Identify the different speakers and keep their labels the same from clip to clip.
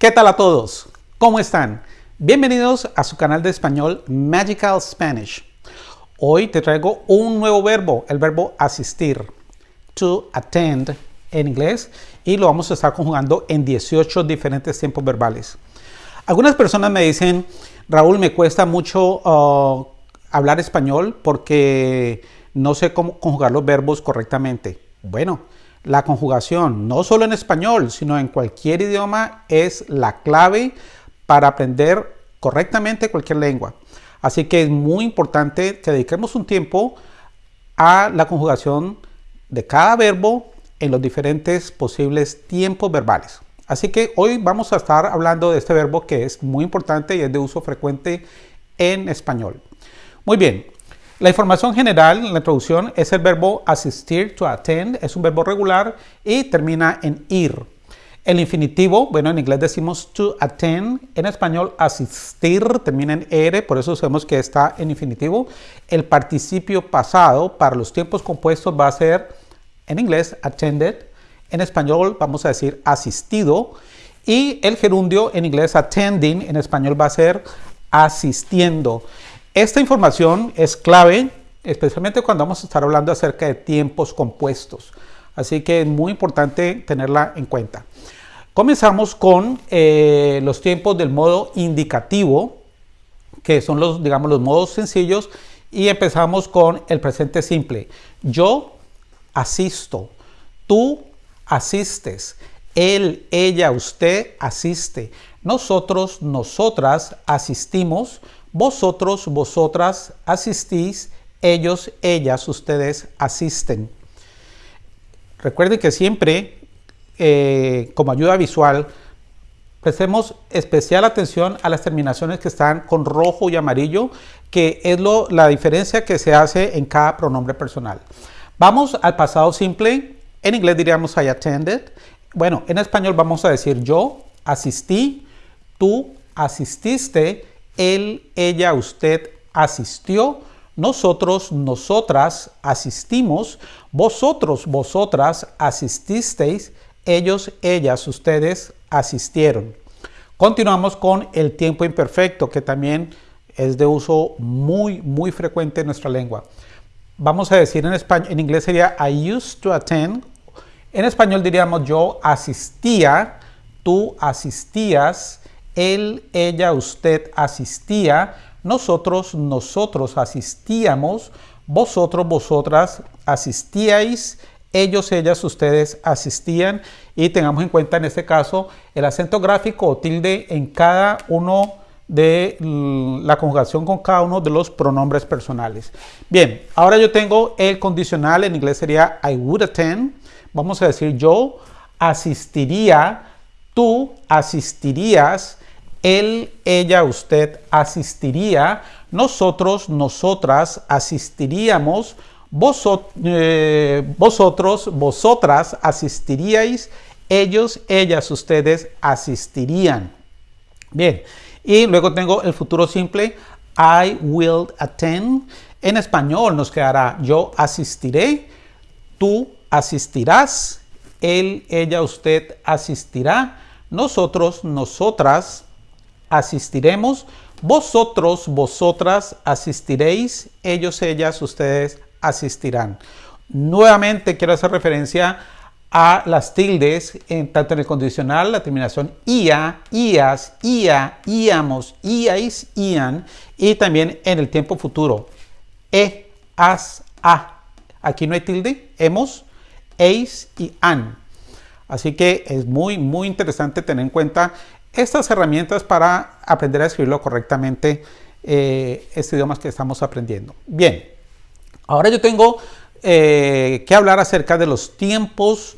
Speaker 1: ¿Qué tal a todos? ¿Cómo están? Bienvenidos a su canal de español Magical Spanish. Hoy te traigo un nuevo verbo, el verbo asistir, to attend en inglés, y lo vamos a estar conjugando en 18 diferentes tiempos verbales. Algunas personas me dicen, Raúl, me cuesta mucho uh, hablar español porque no sé cómo conjugar los verbos correctamente. Bueno, la conjugación, no solo en español, sino en cualquier idioma, es la clave para aprender correctamente cualquier lengua. Así que es muy importante que dediquemos un tiempo a la conjugación de cada verbo en los diferentes posibles tiempos verbales. Así que hoy vamos a estar hablando de este verbo que es muy importante y es de uso frecuente en español. Muy bien, la información general en la introducción es el verbo asistir, to attend, es un verbo regular y termina en ir. El infinitivo, bueno, en inglés decimos to attend, en español asistir termina en er, por eso sabemos que está en infinitivo. El participio pasado para los tiempos compuestos va a ser, en inglés, attended, en español vamos a decir asistido, y el gerundio en inglés attending, en español va a ser asistiendo. Esta información es clave, especialmente cuando vamos a estar hablando acerca de tiempos compuestos. Así que es muy importante tenerla en cuenta. Comenzamos con eh, los tiempos del modo indicativo, que son los, digamos, los modos sencillos, y empezamos con el presente simple. Yo asisto, tú asistes, él, ella, usted asiste, nosotros, nosotras asistimos, vosotros, vosotras asistís, ellos, ellas, ustedes asisten. Recuerden que siempre, eh, como ayuda visual, prestemos especial atención a las terminaciones que están con rojo y amarillo, que es lo, la diferencia que se hace en cada pronombre personal. Vamos al pasado simple. En inglés diríamos I attended. Bueno, en español vamos a decir yo asistí, tú asististe, él, ella, usted asistió, nosotros, nosotras asistimos, vosotros, vosotras asististeis, ellos, ellas, ustedes asistieron. Continuamos con el tiempo imperfecto, que también es de uso muy, muy frecuente en nuestra lengua. Vamos a decir en, español, en inglés sería I used to attend. En español diríamos yo asistía, tú asistías, él, ella, usted asistía, nosotros, nosotros asistíamos, vosotros, vosotras asistíais, ellos, ellas, ustedes asistían y tengamos en cuenta en este caso el acento gráfico o tilde en cada uno de la conjugación con cada uno de los pronombres personales. Bien, ahora yo tengo el condicional, en inglés sería I would attend. Vamos a decir yo asistiría, tú asistirías, él, ella, usted asistiría, nosotros, nosotras asistiríamos, eh, vosotros, vosotras asistiríais, ellos, ellas, ustedes asistirían. Bien, y luego tengo el futuro simple, I will attend. En español nos quedará yo asistiré, tú asistirás, él, ella, usted asistirá, nosotros, nosotras asistiremos, vosotros, vosotras asistiréis, ellos, ellas, ustedes asistirán. Nuevamente quiero hacer referencia a las tildes, en, tanto en el condicional, la terminación ia, ias, ia, íamos, iais, ian, y también en el tiempo futuro, e, as, a. Aquí no hay tilde, hemos, eis y an. Así que es muy, muy interesante tener en cuenta estas herramientas para aprender a escribirlo correctamente eh, este idioma que estamos aprendiendo. Bien, ahora yo tengo eh, que hablar acerca de los tiempos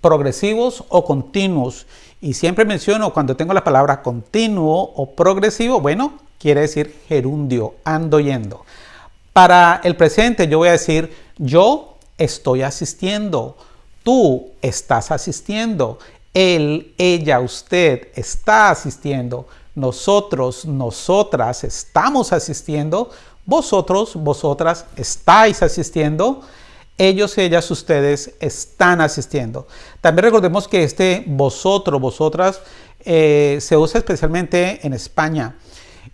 Speaker 1: progresivos o continuos. Y siempre menciono cuando tengo la palabra continuo o progresivo, bueno, quiere decir gerundio, ando yendo. Para el presente yo voy a decir yo estoy asistiendo, tú estás asistiendo, él, ella, usted está asistiendo, nosotros, nosotras estamos asistiendo, vosotros, vosotras estáis asistiendo, ellos, ellas, ustedes están asistiendo. También recordemos que este vosotros, vosotras eh, se usa especialmente en España.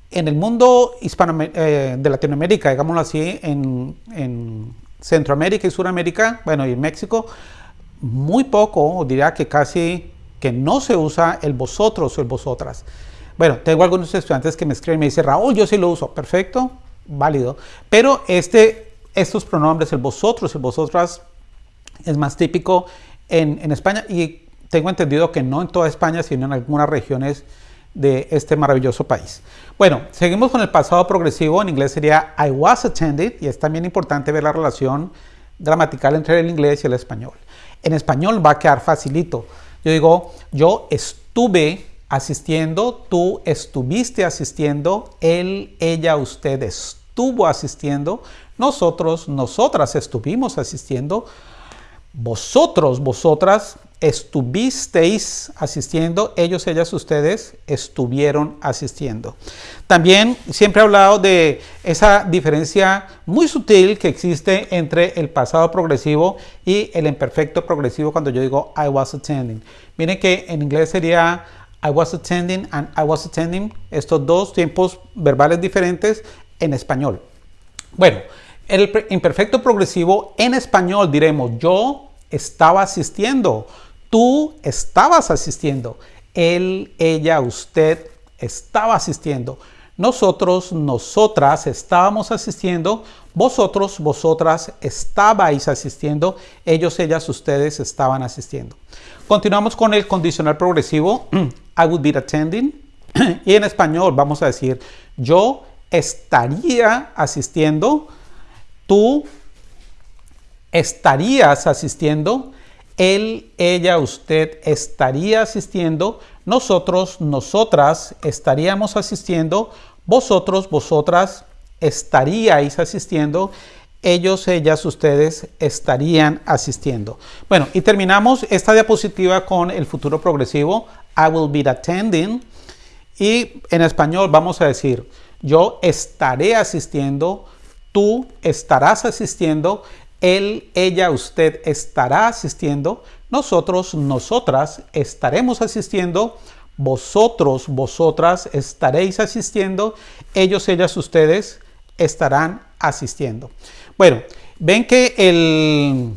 Speaker 1: En el mundo hispano, eh, de Latinoamérica, digámoslo así, en, en, Centroamérica y Suramérica, bueno, y en México, muy poco, diría que casi que no se usa el vosotros o el vosotras. Bueno, tengo algunos estudiantes que me escriben y me dicen, Raúl, yo sí lo uso. Perfecto, válido. Pero este, estos pronombres, el vosotros, el vosotras, es más típico en, en España y tengo entendido que no en toda España, sino en algunas regiones de este maravilloso país. Bueno, seguimos con el pasado progresivo, en inglés sería I was attended y es también importante ver la relación gramatical entre el inglés y el español. En español va a quedar facilito. Yo digo, yo estuve asistiendo, tú estuviste asistiendo, él, ella, usted estuvo asistiendo, nosotros, nosotras estuvimos asistiendo, vosotros, vosotras estuvisteis asistiendo, ellos, ellas, ustedes estuvieron asistiendo. También siempre he hablado de esa diferencia muy sutil que existe entre el pasado progresivo y el imperfecto progresivo cuando yo digo I was attending. Miren que en inglés sería I was attending and I was attending, estos dos tiempos verbales diferentes en español. Bueno, el imperfecto progresivo en español diremos yo estaba asistiendo, Tú estabas asistiendo. Él, ella, usted estaba asistiendo. Nosotros, nosotras estábamos asistiendo. Vosotros, vosotras estabais asistiendo. Ellos, ellas, ustedes estaban asistiendo. Continuamos con el condicional progresivo. I would be attending. Y en español vamos a decir yo estaría asistiendo. Tú estarías asistiendo él, ella, usted estaría asistiendo, nosotros, nosotras estaríamos asistiendo, vosotros, vosotras estaríais asistiendo, ellos, ellas, ustedes estarían asistiendo. Bueno, y terminamos esta diapositiva con el futuro progresivo. I will be attending. Y en español vamos a decir, yo estaré asistiendo, tú estarás asistiendo, él, ella, usted estará asistiendo, nosotros, nosotras estaremos asistiendo, vosotros, vosotras estaréis asistiendo, ellos, ellas, ustedes estarán asistiendo. Bueno, ven que el,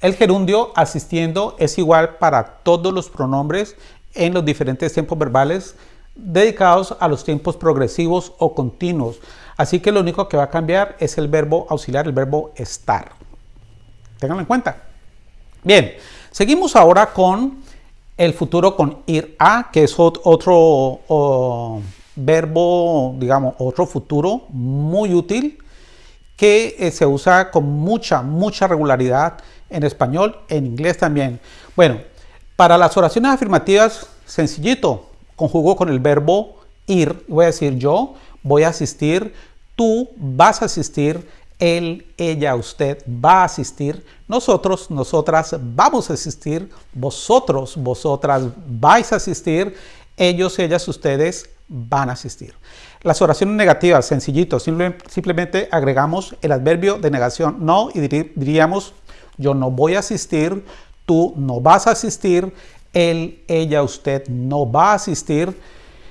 Speaker 1: el gerundio asistiendo es igual para todos los pronombres en los diferentes tiempos verbales dedicados a los tiempos progresivos o continuos. Así que lo único que va a cambiar es el verbo auxiliar, el verbo estar. Ténganlo en cuenta. Bien, seguimos ahora con el futuro con ir a, que es otro verbo, digamos, otro futuro muy útil que eh, se usa con mucha, mucha regularidad en español, en inglés también. Bueno, para las oraciones afirmativas, sencillito, conjugo con el verbo ir, voy a decir yo, voy a asistir, tú vas a asistir, él, ella, usted va a asistir, nosotros, nosotras vamos a asistir, vosotros, vosotras vais a asistir, ellos, ellas, ustedes van a asistir. Las oraciones negativas, sencillito, simplemente agregamos el adverbio de negación no y diríamos yo no voy a asistir, tú no vas a asistir, él, ella, usted no va a asistir,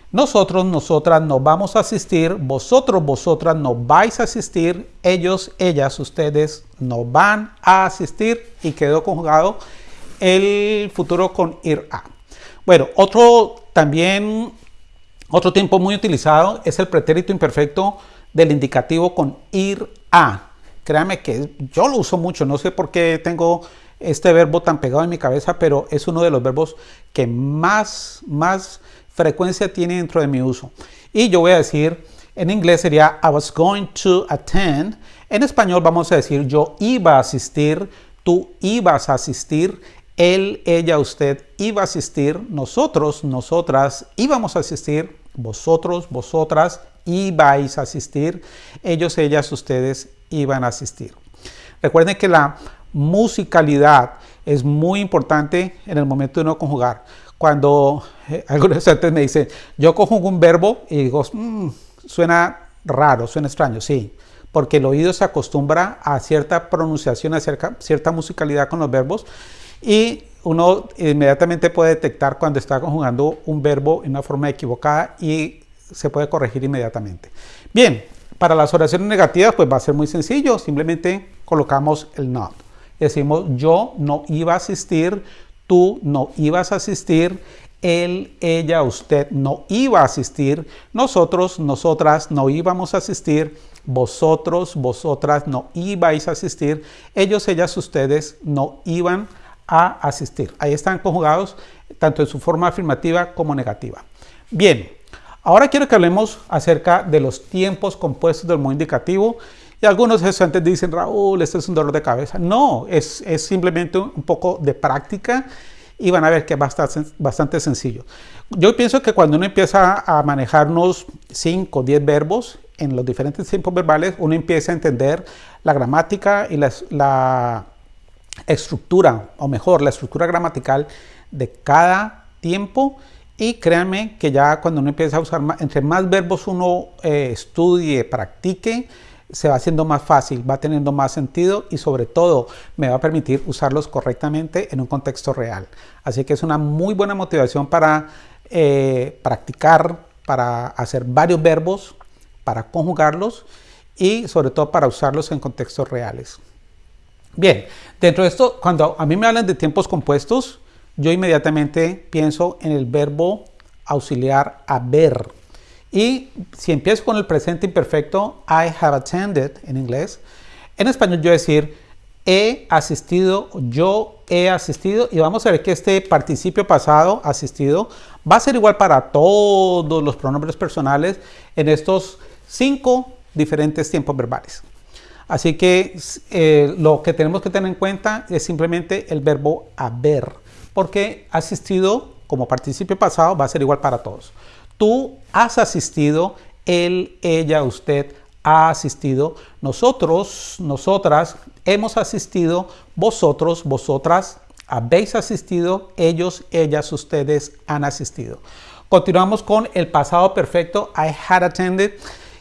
Speaker 1: nosotros, nosotras no vamos a asistir, vosotros, vosotras no vais a asistir, ellos, ellas, ustedes no van a asistir. Y quedó conjugado el futuro con ir a. Bueno, otro también, otro tiempo muy utilizado es el pretérito imperfecto del indicativo con ir a. Créame que yo lo uso mucho, no sé por qué tengo este verbo tan pegado en mi cabeza, pero es uno de los verbos que más, más frecuencia tiene dentro de mi uso. Y yo voy a decir, en inglés sería I was going to attend. En español vamos a decir yo iba a asistir, tú ibas a asistir, él, ella, usted iba a asistir, nosotros, nosotras íbamos a asistir, vosotros, vosotras ibais a asistir, ellos, ellas, ustedes iban a asistir. Recuerden que la musicalidad es muy importante en el momento de no conjugar cuando eh, algunos estudiantes me dicen, yo cojo un verbo y digo, mm, suena raro, suena extraño, sí, porque el oído se acostumbra a cierta pronunciación, a cierta, cierta musicalidad con los verbos y uno inmediatamente puede detectar cuando está conjugando un verbo en una forma equivocada y se puede corregir inmediatamente. Bien, para las oraciones negativas pues va a ser muy sencillo, simplemente colocamos el not. Decimos yo no iba a asistir, tú no ibas a asistir, él, ella, usted no iba a asistir, nosotros, nosotras no íbamos a asistir, vosotros, vosotras no ibais a asistir, ellos, ellas, ustedes no iban a asistir. Ahí están conjugados tanto en su forma afirmativa como negativa. Bien, ahora quiero que hablemos acerca de los tiempos compuestos del modo indicativo. Y algunos estudiantes dicen, Raúl, esto es un dolor de cabeza. No, es, es simplemente un poco de práctica y van a ver que es bastante, bastante sencillo. Yo pienso que cuando uno empieza a manejarnos 5 o 10 verbos en los diferentes tiempos verbales, uno empieza a entender la gramática y la, estructura, o mejor, la estructura gramatical de cada tiempo. Y créanme que ya cuando uno empieza a usar, entre más verbos uno eh, estudie, practique, se va haciendo más fácil, va teniendo más sentido y sobre todo me va a permitir usarlos correctamente en un contexto real. Así que es una muy buena motivación para eh, practicar, para hacer varios verbos, para conjugarlos y sobre todo para usarlos en contextos reales. Bien, dentro de esto, cuando a mí me hablan de tiempos compuestos, yo inmediatamente pienso en el verbo auxiliar haber. Y si empiezo con el presente imperfecto, I have attended en inglés, en español yo decir he asistido, yo he asistido y vamos a ver que este participio pasado, asistido, va a ser igual para todos los pronombres personales en estos cinco diferentes tiempos verbales. Así que eh, lo que tenemos que tener en cuenta es simplemente el verbo haber, porque asistido como participio pasado va a ser igual para todos. Tú has asistido, él, ella, usted ha asistido, nosotros, nosotras hemos asistido, vosotros, vosotras habéis asistido, ellos, ellas, ustedes han asistido. Continuamos con el pasado perfecto, I had attended,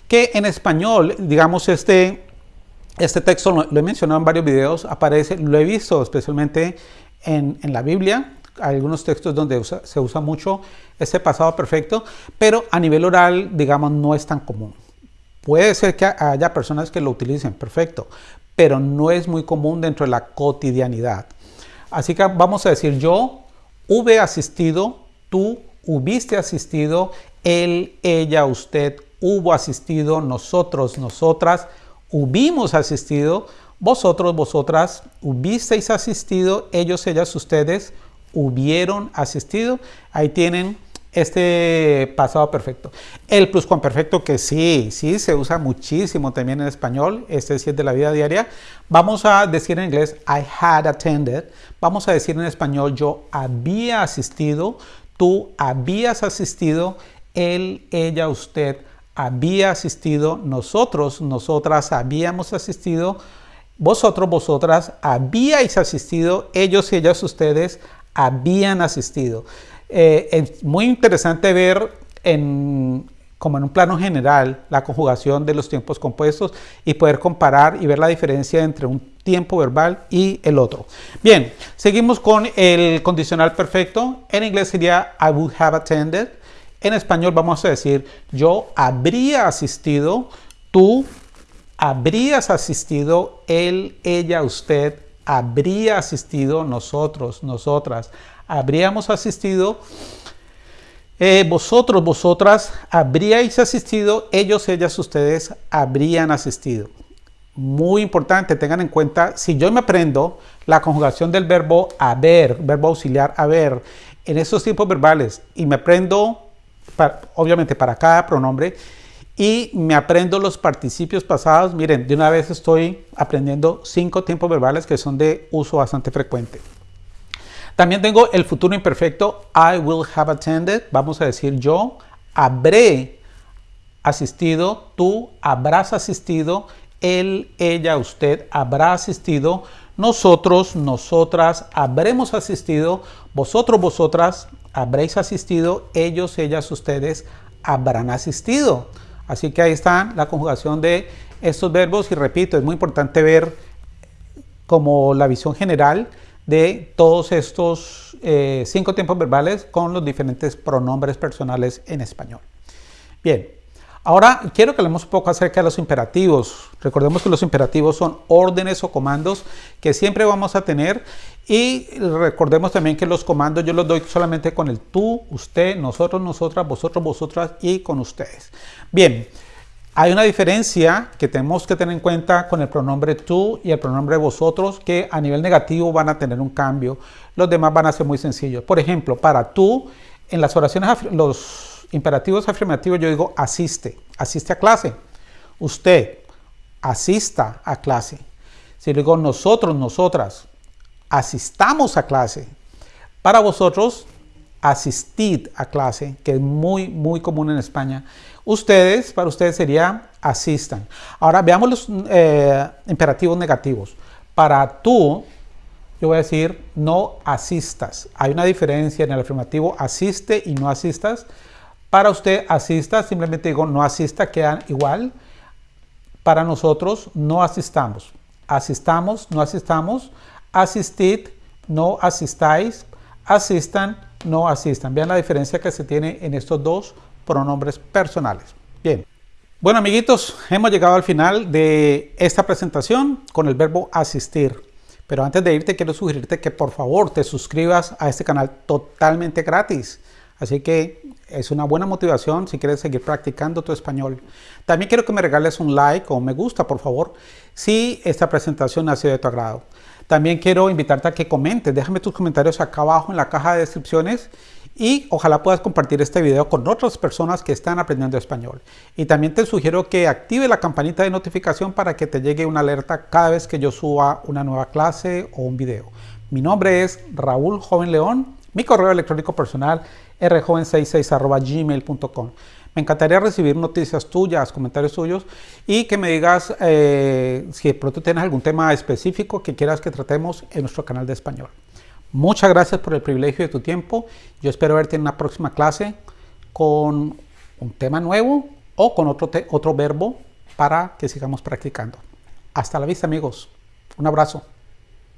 Speaker 1: que en español, digamos, este, este texto lo, he mencionado en varios videos, aparece, lo he visto especialmente en, en la Biblia, algunos textos donde se usa mucho ese pasado perfecto, pero a nivel oral, digamos, no es tan común. Puede ser que haya personas que lo utilicen, perfecto, pero no es muy común dentro de la cotidianidad. Así que vamos a decir yo hube asistido, tú hubiste asistido, él, ella, usted hubo asistido, nosotros, nosotras hubimos asistido, vosotros, vosotras hubisteis asistido, ellos, ellas, ustedes hubieron asistido. Ahí tienen este pasado perfecto. El pluscuamperfecto que sí, sí se usa muchísimo también en español, este sí es de la vida diaria. Vamos a decir en inglés I had attended. Vamos a decir en español yo había asistido, tú habías asistido, él, ella, usted había asistido, nosotros, nosotras habíamos asistido, vosotros, vosotras habíais asistido, ellos ellas, ustedes habían asistido. Eh, es muy interesante ver en, como en un plano general la conjugación de los tiempos compuestos y poder comparar y ver la diferencia entre un tiempo verbal y el otro. Bien, seguimos con el condicional perfecto. En inglés sería I would have attended. En español vamos a decir yo habría asistido, tú habrías asistido, él, ella, usted habría asistido, nosotros, nosotras habríamos asistido, eh, vosotros, vosotras habríais asistido, ellos, ellas, ustedes habrían asistido. Muy importante, tengan en cuenta, si yo me aprendo la conjugación del verbo haber, verbo auxiliar haber, en esos tiempos verbales y me aprendo, obviamente para cada pronombre, y me aprendo los participios pasados, miren, de una vez estoy aprendiendo cinco tiempos verbales que son de uso bastante frecuente. También tengo el futuro imperfecto, I will have attended. Vamos a decir yo habré asistido, tú habrás asistido, él, ella, usted habrá asistido, nosotros, nosotras habremos asistido, vosotros, vosotras habréis asistido, ellos, ellas, ustedes habrán asistido. Así que ahí está la conjugación de estos verbos y repito, es muy importante ver como la visión general de todos estos eh, cinco tiempos verbales con los diferentes pronombres personales en español. Bien, ahora quiero que hablemos un poco acerca de los imperativos. Recordemos que los imperativos son órdenes o comandos que siempre vamos a tener y recordemos también que los comandos yo los doy solamente con el tú, usted, nosotros, nosotras, vosotros, vosotras y con ustedes. Bien, hay una diferencia que tenemos que tener en cuenta con el pronombre tú y el pronombre vosotros que a nivel negativo van a tener un cambio. Los demás van a ser muy sencillos. Por ejemplo, para tú, en las oraciones, los imperativos afirmativos yo digo asiste, asiste a clase. Usted, asista a clase. Si digo nosotros, nosotras, asistamos a clase. Para vosotros, asistid a clase, que es muy, muy común en España. Ustedes, para ustedes sería asistan. Ahora veamos los eh, imperativos negativos. Para tú, yo voy a decir no asistas. Hay una diferencia en el afirmativo asiste y no asistas. Para usted asista, simplemente digo no asista, quedan igual. Para nosotros no asistamos. Asistamos, no asistamos. Asistid, no asistáis. Asistan, no asistan. Vean la diferencia que se tiene en estos dos pronombres personales. Bien. Bueno amiguitos, hemos llegado al final de esta presentación con el verbo asistir. Pero antes de irte quiero sugerirte que por favor te suscribas a este canal totalmente gratis. Así que es una buena motivación si quieres seguir practicando tu español. También quiero que me regales un like o me gusta, por favor, si esta presentación ha sido de tu agrado. También quiero invitarte a que comentes, déjame tus comentarios acá abajo en la caja de descripciones y ojalá puedas compartir este video con otras personas que están aprendiendo español. Y también te sugiero que active la campanita de notificación para que te llegue una alerta cada vez que yo suba una nueva clase o un video. Mi nombre es Raúl Joven León, mi correo electrónico personal rjoven66 Me encantaría recibir noticias tuyas, comentarios tuyos y que me digas eh, si de pronto tienes algún tema específico que quieras que tratemos en nuestro canal de español. Muchas gracias por el privilegio de tu tiempo. Yo espero verte en una próxima clase con un tema nuevo o con otro, otro verbo para que sigamos practicando. Hasta la vista amigos. Un abrazo.